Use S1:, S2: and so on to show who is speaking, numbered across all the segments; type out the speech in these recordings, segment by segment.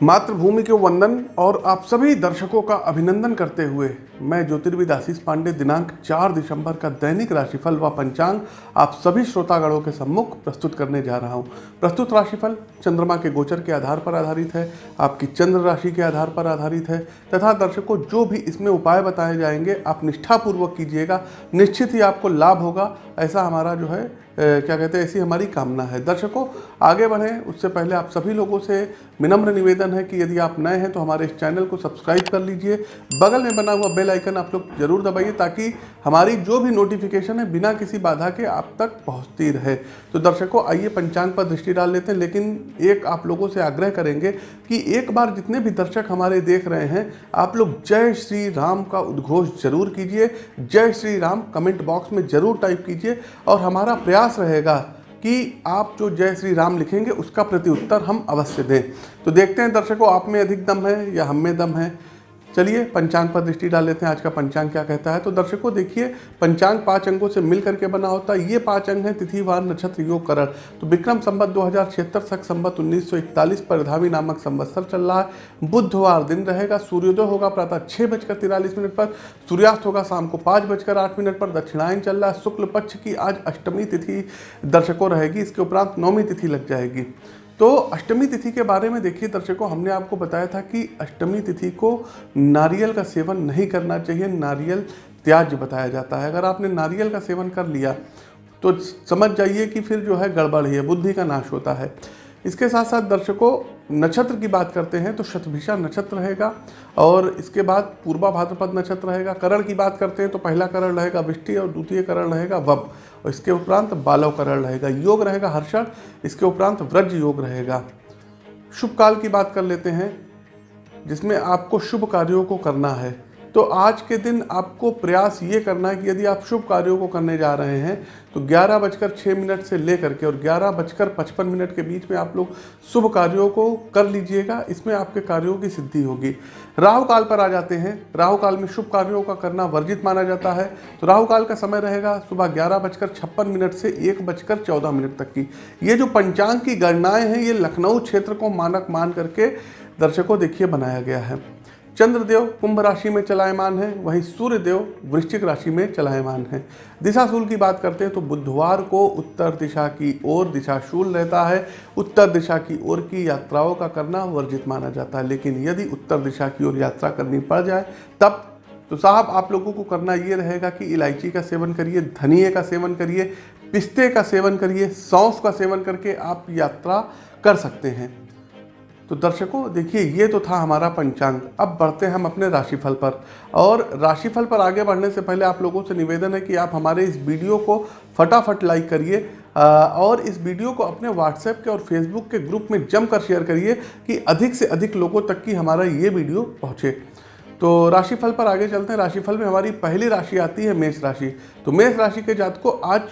S1: मातृभूमि के वंदन और आप सभी दर्शकों का अभिनंदन करते हुए मैं ज्योतिर्विद आशीष पांडे, दिनांक 4 दिसंबर का दैनिक राशिफल व पंचांग आप सभी श्रोतागणों के सम्मुख प्रस्तुत करने जा रहा हूँ। प्रस्तुत राशिफल चंद्रमा के गोचर के आधार पर आधारित है, आपकी चंद्र राशि के आधार पर आधारित है, तथा दर्शकों जो भी इसमें उपाय बताए जाएँगे, आप निष्ठापूर्वक कीजिएगा, निश्चित ही आपको लाभ होगा, ऐसा हमारा जो है क्या कहते हैं, ऐसी हमारी कामना है। दर्शकों, आगे बढ़ें। उससे पहले आप सभी लोगों से विनम्र निवेदन है कि यदि आप नए हैं तो हमारे इस चैनल को सब्सक्राइब कर लीजिए। बगल में बना हुआ बेल आइकन आप लोग ज़रूर दबाइए ताकि हमारी जो भी नोटिफिकेशन है, बिना किसी बाधा के आप तक पहुँचती रहे। तो दर्शकों, आइए पंचांग पर दृष्टि डाल लेते हैं, लेकिन एक आप लोगों से आग्रह करेंगे कि एक बार जितने भी दर्शक हमारे देख रहे हैं, आप लोग जय श्री राम का उद्घोष ज़रूर कीजिए। जय श्री राम कमेंट बॉक्स में ज़रूर टाइप कीजिए और हमारा प्रयास रहेगा कि आप जो जय श्री राम लिखेंगे, उसका प्रत्युत्तर हम अवश्य दें। तो देखते हैं दर्शकों, आप में अधिक दम है या हम में दम है? चलिए पंचांग पर दृष्टि डाल लेते हैं। आज का पंचांग क्या कहता है? तो दर्शकों, देखिए, पंचांग पाँच अंगों से मिल करके बना होता है। ये पाँच अंग हैं तिथिवार नक्षत्र, योग, करण। तो विक्रम संबत दो हज़ार छिहत्तर, सख संबत उन्नीस सौ इकतालीस परधावी नामक संवत्सर चल रहा है। बुधवार दिन रहेगा, सूर्योदय होगा प्रातः छः बजकर तिरालीस मिनट पर, सूर्यास्त होगा शाम को पाँच बजकर आठ मिनट पर, दक्षिणायन चल रहा है। शुक्ल पक्ष की आज अष्टमी तिथि दर्शकों रहेगी, इसके उपरांत नौमी तिथि लग जाएगी। तो अष्टमी तिथि के बारे में देखिए दर्शकों, हमने आपको बताया था कि अष्टमी तिथि को नारियल का सेवन नहीं करना चाहिए, नारियल त्याज बताया जाता है। अगर आपने नारियल का सेवन कर लिया तो समझ जाइए कि फिर जो है गड़बड़ ही है, बुद्धि का नाश होता है। इसके साथ साथ दर्शकों, नक्षत्र की बात करते हैं तो शतभिषा नक्षत्र रहेगा और इसके बाद पूर्वा भाद्रपद नक्षत्र रहेगा। करण की बात करते हैं तो पहला करण रहेगा विष्टि और द्वितीय करण रहेगा वब। और इसके उपरांत बालव करण रहेगा। योग रहेगा हर्षण, इसके उपरांत व्रज योग रहेगा। शुभ काल की बात कर लेते हैं, जिसमें आपको शुभ कार्यों को करना है। तो आज के दिन आपको प्रयास ये करना है कि यदि आप शुभ कार्यों को करने जा रहे हैं तो ग्यारह बजकर छः मिनट से ले करके और ग्यारह बजकर पचपन मिनट के बीच में आप लोग शुभ कार्यों को कर लीजिएगा, इसमें आपके कार्यों की सिद्धि होगी। राहु काल पर आ जाते हैं। राहु काल में शुभ कार्यों का करना वर्जित माना जाता है। तो राहु काल का समय रहेगा सुबह ग्यारह बजकर छप्पन मिनट से एक बजकर चौदह मिनट तक की। ये जो पंचांग की गणनाएँ हैं, ये लखनऊ क्षेत्र को मानक मान करके दर्शकों, देखिए, बनाया गया है। चंद्रदेव कुंभ राशि में चलायमान है, वहीं सूर्यदेव वृश्चिक राशि में चलायमान है। दिशाशूल की बात करते हैं तो बुधवार को उत्तर दिशा की ओर दिशाशूल रहता है। उत्तर दिशा की ओर की यात्राओं का करना वर्जित माना जाता है, लेकिन यदि उत्तर दिशा की ओर यात्रा करनी पड़ जाए, तब तो साहब आप लोगों को करना ये रहेगा कि इलायची का सेवन करिए धनिए का सेवन करिए, पिस्ते का सेवन करिए सौंफ का सेवन करके आप यात्रा कर सकते हैं। तो दर्शकों, देखिए, ये तो था हमारा पंचांग। अब बढ़ते हैं हम अपने राशिफल पर। और राशिफल पर आगे बढ़ने से पहले आप लोगों से निवेदन है कि आप हमारे इस वीडियो को फटाफट लाइक करिए और इस वीडियो को अपने व्हाट्सएप के और फेसबुक के ग्रुप में जमकर शेयर करिए कि अधिक से अधिक लोगों तक की हमारा ये वीडियो पहुँचे। तो राशिफल पर आगे चलते हैं। राशिफल में हमारी पहली राशि आती है मेष राशि। तो मेष राशि के जात को आज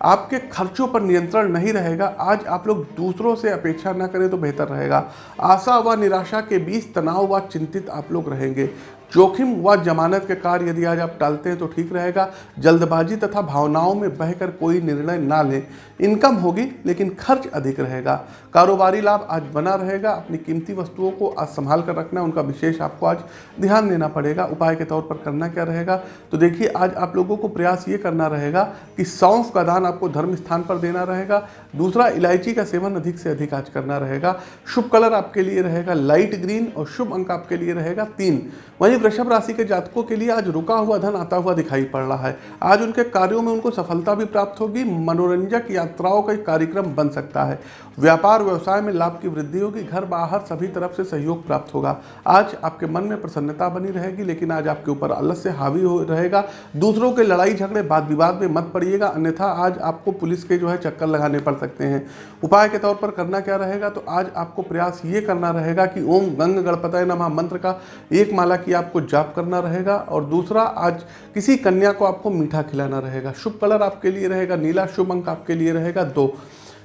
S1: आपके खर्चों पर नियंत्रण नहीं रहेगा। आज आप लोग दूसरों से अपेक्षा ना करें तो बेहतर रहेगा। आशा व निराशा के बीच तनाव व चिंतित आप लोग रहेंगे। जोखिम व जमानत के कार्य यदि आज आप टालते हैं तो ठीक रहेगा। जल्दबाजी तथा भावनाओं में बहकर कोई निर्णय ना लें। इनकम होगी, लेकिन खर्च अधिक रहेगा। कारोबारी लाभ आज बना रहेगा। अपनी कीमती वस्तुओं को आज संभाल कर रखना, उनका विशेष आपको आज ध्यान देना पड़ेगा। उपाय के तौर पर करना क्या रहेगा? तो देखिए, आज आप लोगों को प्रयास ये करना रहेगा कि सौंफ का दान आपको धर्म स्थान पर देना रहेगा। दूसरा, इलायची का सेवन अधिक से अधिक आज करना रहेगा। शुभ कलर आपके लिए रहेगा लाइट ग्रीन और शुभ अंक आपके लिए रहेगा तीन। वहीं वृषभ राशि के जातकों के लिए आज रुका हुआ धन आता हुआ दिखाई पड़ रहा है। आज उनके कार्यों में उनको सफलता भी प्राप्त होगी, मनोरंजक यात्राओं का कार्यक्रम बन सकता है। व्यापार व्यवसाय में लाभ की वृद्धि होगी, घर बाहर सभी तरफ़ से सहयोग प्राप्त होगा। आज आपके मन में प्रसन्नता बनी रहेगी, लेकिन आज आपके ऊपर आलस्य हावी हो रहेगा। दूसरों के लड़ाई झगड़े वाद विवाद में मत पड़िएगा, अन्यथा आज आपको पुलिस के जो है चक्कर लगाने पड़ सकते हैं। उपाय के तौर पर करना क्या रहेगा? तो आज आपको प्रयास ये करना रहेगा कि ओम गंग गणपतय नमः मंत्र का एक माला की आपको जाप करना रहेगा और दूसरा, आज किसी कन्या को आपको मीठा खिलाना रहेगा। शुभ कलर आपके लिए रहेगा, नीला शुभ अंक आपके लिए रहेगा, दो।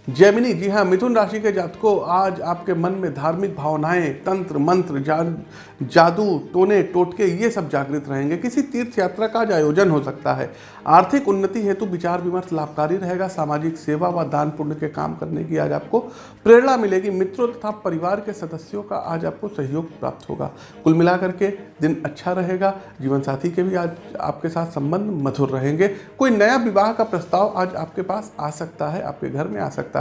S1: जैमिनी जी हाँ मिथुन राशि के जातकों आज आपके मन में धार्मिक भावनाएँ तंत्र मंत्र जा, जादू टोने टोटके ये सब जागृत रहेंगे। किसी तीर्थ यात्रा का आयोजन हो सकता है। आर्थिक उन्नति हेतु विचार विमर्श लाभकारी रहेगा। सामाजिक सेवा व दान पुण्य के काम करने की आज आपको प्रेरणा मिलेगी। मित्रों तथा परिवार के सदस्यों का आज आपको सहयोग प्राप्त होगा। कुल मिलाकर के दिन अच्छा रहेगा। जीवन साथी के भी आज आपके साथ संबंध मधुर रहेंगे। कोई नया विवाह का प्रस्ताव आज आपके पास आ सकता है आपके घर में आ सकता है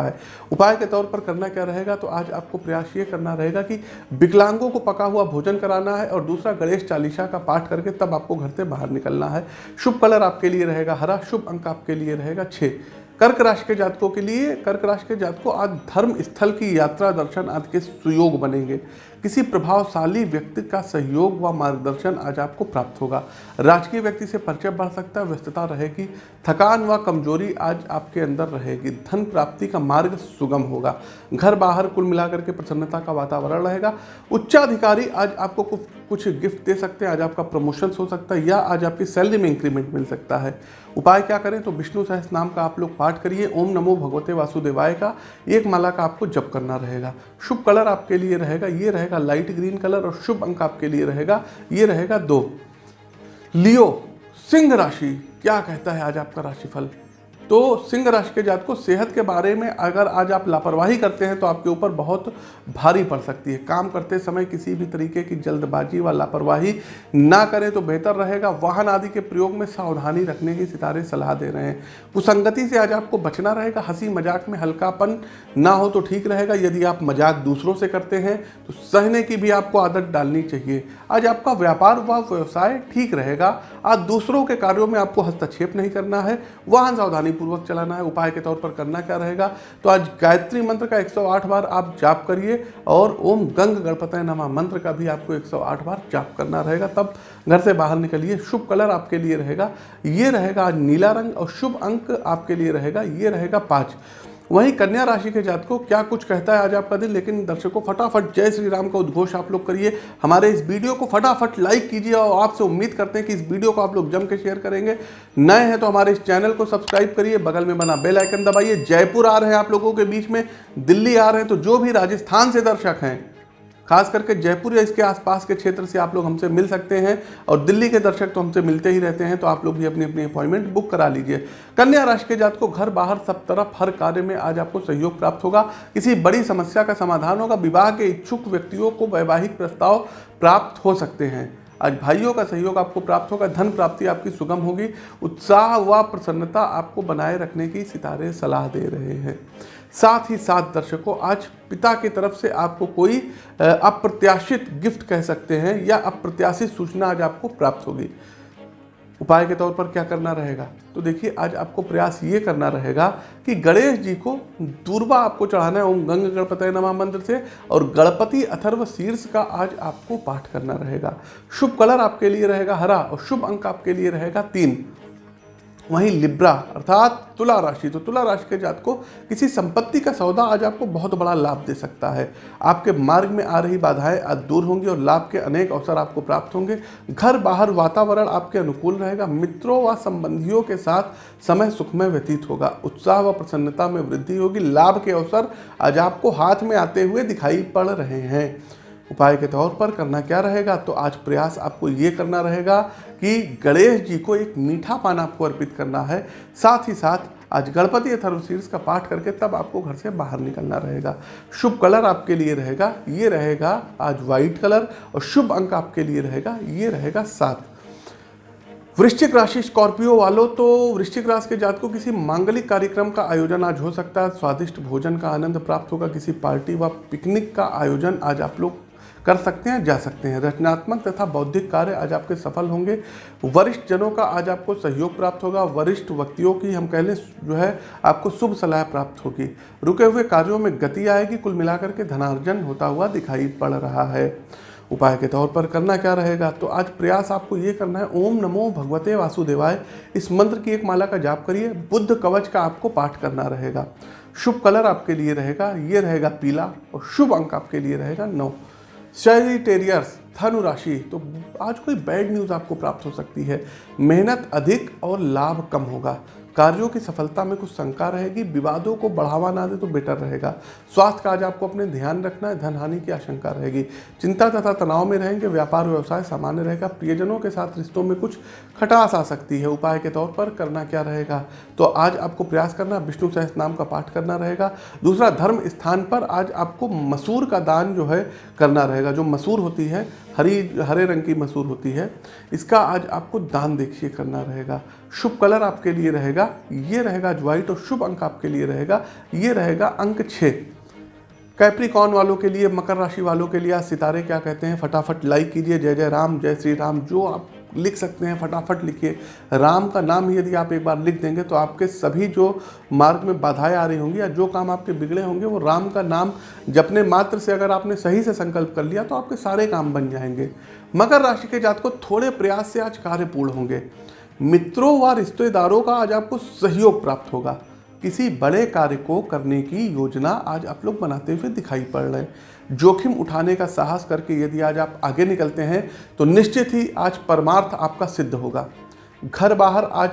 S1: उपाय के तौर पर करना क्या रहेगा तो आज आपको प्रयास ये करना रहेगा कि विकलांगों को पका हुआ भोजन कराना है और दूसरा गणेश चालीसा का पाठ करके तब आपको घर से बाहर निकलना है। शुभ कलर आपके लिए रहेगा हरा, शुभ अंक आपके लिए रहेगा छः कर्क राशि के जातकों के लिए, कर्क राशि के जातकों आज धर्म स्थल की यात्रा, दर्शन आदि के सुयोग बनेंगे। किसी प्रभावशाली व्यक्ति का सहयोग व मार्गदर्शन आज आपको प्राप्त होगा। राजकीय व्यक्ति से परिचय बढ़ सकता है, व्यस्तता रहेगी, थकान व कमज़ोरी आज आपके अंदर रहेगी। धन प्राप्ति का मार्ग सुगम होगा। घर बाहर कुल मिलाकर के प्रसन्नता का वातावरण रहेगा। उच्चाधिकारी आज आपको कुछ गिफ्ट दे सकते हैं। आज आपका प्रमोशन हो सकता है या आज आपकी सैलरी में इंक्रीमेंट मिल सकता है। उपाय क्या करें? तो विष्णु सहस नाम का आप लोग पाठ करिए। ओम नमो भगवते वासुदेवाय का एक माला का आपको जप करना रहेगा। शुभ कलर आपके लिए रहेगा। ये रहेगा लाइट ग्रीन कलर और शुभ अंक आपके लिए रहेगा। ये रहेगा दो। लियो, सिंह राशि, क्या कहता है आज आपका राशिफल? तो सिंह राशि के जात को सेहत के बारे में अगर आज आप लापरवाही करते हैं तो आपके ऊपर बहुत भारी पड़ सकती है। काम करते समय किसी भी तरीके की जल्दबाजी व लापरवाही ना करें तो बेहतर रहेगा। वाहन आदि के प्रयोग में सावधानी रखने की सितारे सलाह दे रहे हैं। कुसंगति से आज आपको बचना रहेगा। हँसी मज़ाक में हल्कापन ना हो तो ठीक रहेगा। यदि आप मज़ाक दूसरों से करते हैं तो सहने की भी आपको आदत डालनी चाहिए। आज आपका व्यापार व व्यवसाय ठीक रहेगा। आज दूसरों के कार्यों में आपको हस्तक्षेप नहीं करना है। वाहन सावधानी पूर्वक चलाना है, उपाय के तौर पर करना क्या रहेगा? तो आज गायत्री मंत्र का 108 बार आप जाप करिए और ओम गंग गणपत नमा मंत्र का भी आपको 108 बार जाप करना रहेगा। तब घर से बाहर निकलिए, शुभ कलर आपके लिए रहेगा। ये रहेगा नीला रंग और शुभ अंक आपके लिए रहेगा, ये रहेगा पाँच। वहीं कन्या राशि के जातकों क्या कुछ कहता है आज आपका दिन, लेकिन दर्शकों, फटाफट। जय श्री राम का उद्घोष आप लोग करिए। हमारे इस वीडियो को फटाफट लाइक कीजिए और आपसे उम्मीद करते हैं कि इस वीडियो को आप लोग जम के शेयर करेंगे। नए हैं तो हमारे इस चैनल को सब्सक्राइब करिए, बगल में बना बेल आइकन दबाइए। जयपुर आ रहे हैं आप लोगों के बीच में, दिल्ली आ रहे हैं तो जो भी राजस्थान से दर्शक हैं खास करके जयपुर या इसके आसपास के क्षेत्र से आप लोग हमसे मिल सकते हैं और दिल्ली के दर्शक तो हमसे मिलते ही रहते हैं तो आप लोग भी अपनी अपनी अपॉइंटमेंट बुक करा लीजिए। कन्या राशि के जात को घर बाहर सब तरफ़ हर कार्य में आज आपको सहयोग प्राप्त होगा। किसी बड़ी समस्या का समाधान होगा, विवाह के इच्छुक व्यक्तियों को वैवाहिक प्रस्ताव प्राप्त हो सकते हैं। आज भाइयों का सहयोग आपको प्राप्त होगा, धन प्राप्ति आपकी सुगम होगी। उत्साह व प्रसन्नता आपको बनाए रखने की सितारे सलाह दे रहे हैं। साथ ही साथ दर्शकों, आज पिता की तरफ़ से आपको कोई अप्रत्याशित गिफ्ट कह सकते हैं या अप्रत्याशित सूचना आज आपको प्राप्त होगी। उपाय के तौर पर क्या करना रहेगा? तो देखिए, आज आपको प्रयास ये करना रहेगा कि गणेश जी को दूरबा आपको चढ़ाना है, ओम गंग गणपत नमा मंत्र से, और गणपति अथर्व शीर्ष का आज आपको पाठ करना रहेगा। शुभ कलर आपके लिए रहेगा हरा और शुभ अंक आपके लिए रहेगा तीन। वहीं लिब्रा, अर्थात तुला राशि। तो तुला राशि के जात को किसी संपत्ति का सौदा आज आपको बहुत बड़ा लाभ दे सकता है। आपके मार्ग में आ रही बाधाएँ आज दूर होंगी और लाभ के अनेक अवसर आपको प्राप्त होंगे। घर, बाहर वातावरण आपके अनुकूल रहेगा। मित्रों व संबंधियों के साथ समय सुखमय व्यतीत होगा। उत्साह व प्रसन्नता में वृद्धि होगी। लाभ के अवसर आज आपको हाथ में आते हुए दिखाई पड़ रहे हैं। उपाय के तौर पर करना क्या रहेगा? तो आज प्रयास आपको ये करना रहेगा कि गणेश जी को एक मीठा पान आपको अर्पित करना है। साथ ही साथ आज गणपति अथर्वशीर्ष का पाठ करके तब आपको घर से बाहर निकलना रहेगा। शुभ कलर आपके लिए रहेगा, ये रहेगा आज व्हाइट कलर और शुभ अंक आपके लिए रहेगा, ये रहेगा सात। वृश्चिक राशि स्कॉर्पियो वालों तो वृश्चिक राशि के जात को किसी मांगलिक कार्यक्रम का आयोजन आज हो सकता है। स्वादिष्ट भोजन का आनंद प्राप्त होगा, किसी पार्टी व पिकनिक का आयोजन आज आप लोग कर सकते हैं, जा सकते हैं। रचनात्मक तथा बौद्धिक कार्य आज आपके सफल होंगे। वरिष्ठ जनों का आज आपको सहयोग प्राप्त होगा। वरिष्ठ व्यक्तियों की हम कह लें, जो है, आपको शुभ सलाह प्राप्त होगी। रुके हुए कार्यों में गति आएगी। कुल मिलाकर के धनार्जन होता हुआ दिखाई पड़ रहा है। उपाय के तौर पर करना क्या रहेगा? तो आज प्रयास आपको ये करना है। ओम नमो भगवते वासुदेवाय। इस मंत्र की एक माला का जाप करिए। बुद्ध कवच का आपको पाठ करना रहेगा। शुभ कलर आपके लिए रहेगा। ये रहेगा पीला और शुभ अंक आपके लिए रहेगा नौ। सेजिटेरियर्स धनु राशि। तो आज कोई बैड न्यूज़ आपको प्राप्त हो सकती है। मेहनत अधिक और लाभ कम होगा। कार्यों की सफलता में कुछ शंका रहेगी, विवादों को बढ़ावा ना दे तो बेटर रहेगा। स्वास्थ्य का आज आपको अपने ध्यान रखना है धन हानि की आशंका रहेगी। चिंता तथा तनाव में रहेंगे, व्यापार व्यवसाय सामान्य रहेगा, प्रियजनों के साथ रिश्तों में कुछ खटास आ सकती है। उपाय के तौर पर करना क्या रहेगा? तो आज आपको प्रयास करना, विष्णु सहस नाम का पाठ करना रहेगा। दूसरा, धर्म स्थान पर आज आपको मसूर का दान जो है करना रहेगा। जो मसूर होती है, हरी, हरे रंग की मसूर होती है, इसका आज आपको दान देखिए करना रहेगा। शुभ कलर आपके लिए रहेगा ये रहेगा ज्वाइट और शुभ अंक आपके लिए रहेगा, ये रहेगा अंक छः। कैप्रिकॉन वालों के लिए, मकर राशि वालों के लिए सितारे क्या कहते हैं? फटाफट लाइक कीजिए। जय जय राम, जय श्री राम। जो आप लिख सकते हैं, फटाफट लिखिए। राम का नाम ही यदि आप एक बार लिख देंगे तो आपके सभी जो मार्ग में बाधाएँ आ रही होंगी या जो काम आपके बिगड़े होंगे, वो राम का नाम जपने मात्र से अगर आपने सही से संकल्प कर लिया तो आपके सारे काम बन जाएँगे। मकर राशि के जात को थोड़े प्रयास से आज कार्य पूर्ण होंगे। मित्रों व रिश्तेदारों का आज आपको सहयोग प्राप्त होगा। किसी बड़े कार्य को करने की योजना आज आप लोग बनाते हुए दिखाई पड़ रहे हैं। जोखिम उठाने का साहस करके यदि आज आप आगे निकलते हैं तो निश्चित ही आज परमार्थ आपका सिद्ध होगा। घर बाहर आज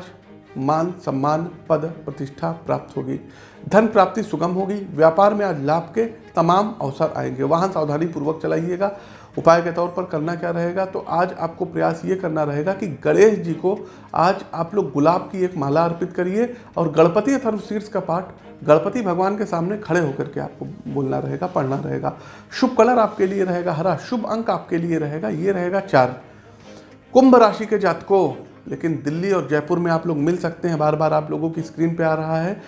S1: मान, सम्मान, पद, प्रतिष्ठा प्राप्त होगी। धन प्राप्ति सुगम होगी। व्यापार में आज लाभ के तमाम अवसर आएँगे। वाहन सावधानी पूर्वक चलाइएगा। उपाय के तौर पर करना क्या रहेगा? तो आज आपको प्रयास ये करना रहेगा कि गणेश जी को आज आप लोग गुलाब की एक माला अर्पित करिए और गणपति अथर्वशीर्ष का पाठ गणपति भगवान के सामने खड़े होकर के आपको बोलना रहेगा, पढ़ना रहेगा। शुभ कलर आपके लिए रहेगा, हरा। शुभ अंक आपके लिए रहेगा, ये रहेगा चार। कुंभ राशि के जातकों, लेकिन दिल्ली और जयपुर में आप लोग मिल सकते हैं। बार बार आप लोगों की स्क्रीन पे आ रहा है।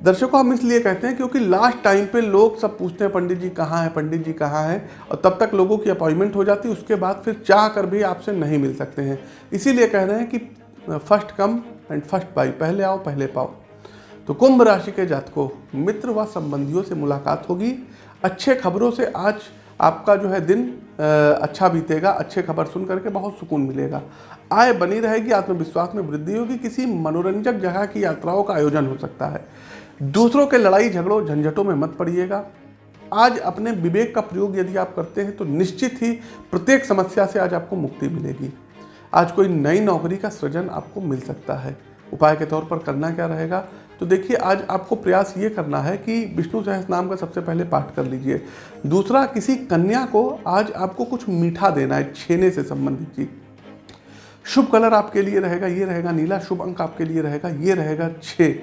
S1: दर्शकों, हम इसलिए कहते हैं क्योंकि लास्ट टाइम पे लोग सब पूछते हैं, पंडित जी कहाँ हैं, पंडित जी कहाँ हैं? और तब तक लोगों की अपॉइंटमेंट हो जाती है उसके बाद फिर चाह कर भी आपसे नहीं मिल सकते हैं। इसीलिए कह रहे हैं कि फ़र्स्ट कम एंड फ़र्स्ट बाई पहले आओ, पहले पाओ। तो कुंभ राशि के जातकों, मित्र व संबंधियों से मुलाकात होगी। अच्छे खबरों से आज आपका जो है दिन अच्छा बीतेगा, अच्छे खबर सुन करके बहुत सुकून मिलेगा। आय बनी रहेगी, आत्मविश्वास में वृद्धि होगी, किसी मनोरंजक जगह की यात्राओं का आयोजन हो सकता है। दूसरों के लड़ाई झगड़ों झंझटों में मत पड़िएगा। आज अपने विवेक का प्रयोग यदि आप करते हैं तो निश्चित ही प्रत्येक समस्या से आज आपको मुक्ति मिलेगी। आज कोई नई नौकरी का सृजन आपको मिल सकता है। उपाय के तौर पर करना क्या रहेगा? तो देखिए, आज आपको प्रयास ये करना है कि विष्णु सहस नाम का सबसे पहले पाठ कर लीजिए। दूसरा, किसी कन्या को आज आपको कुछ मीठा देना है, छेने से संबंधित चीज़। शुभ कलर आपके लिए रहेगा, ये रहेगा नीला। शुभ अंक आपके लिए रहेगा, ये रहेगा छः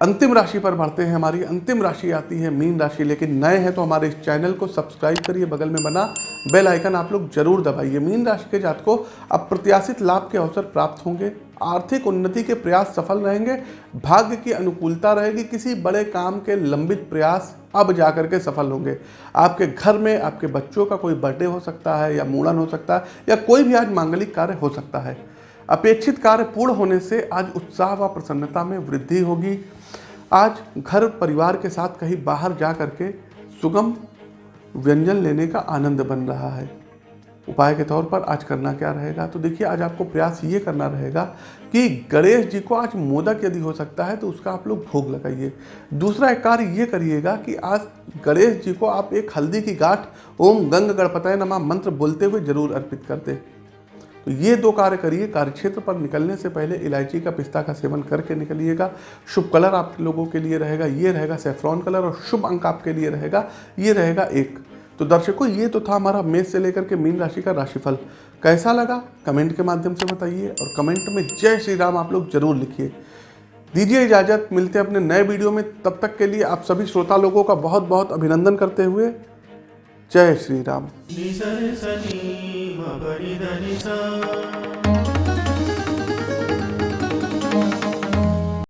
S1: अंतिम राशि पर बढ़ते हैं, हमारी अंतिम राशि आती है मीन राशि, लेकिन नए हैं तो हमारे इस चैनल को सब्सक्राइब करिए, बगल में बना बेल आइकन आप लोग ज़रूर दबाइए। मीन राशि के जात को अप्रत्याशित लाभ के अवसर प्राप्त होंगे, आर्थिक उन्नति के प्रयास सफल रहेंगे, भाग्य की अनुकूलता रहेगी, किसी बड़े काम के लंबित प्रयास अब जाकर के सफल होंगे। आपके घर में आपके बच्चों का कोई बर्थडे हो सकता है या मूड़न हो सकता है या कोई भी आज मांगलिक कार्य हो सकता है। अपेक्षित कार्य पूर्ण होने से आज उत्साह व प्रसन्नता में वृद्धि होगी आज घर परिवार के साथ कहीं बाहर जा करके सुगम व्यंजन लेने का आनंद बन रहा है। उपाय के तौर पर आज करना क्या रहेगा? तो देखिए, आज आपको प्रयास ये करना रहेगा कि गणेश जी को आज मोदक यदि हो सकता है तो उसका आप लोग भोग लगाइए। दूसरा एक कार्य ये करिएगा कि आज गणेश जी को आप एक हल्दी की गांठ ओम गंग गणपतय नमा मंत्र बोलते हुए ज़रूर अर्पित कर दें। तो ये दो कार्य करिए। कार्यक्षेत्र पर निकलने से पहले इलायची का पिस्ता का सेवन करके निकलिएगा। शुभ कलर आप लोगों के लिए रहेगा। ये रहेगा सेफ्रॉन कलर और शुभ अंक आपके लिए रहेगा। ये रहेगा एक। तो दर्शकों, ये तो था हमारा मेष से लेकर के मीन राशि का राशिफल। कैसा लगा? कमेंट के माध्यम से बताइए और कमेंट में जय श्री राम आप लोग ज़रूर लिखिए। दीजिए इजाज़त। मिलते हैं अपने नए वीडियो में। तब तक के लिए आप सभी श्रोता लोगों का बहुत बहुत अभिनंदन करते हुए। जय श्री राम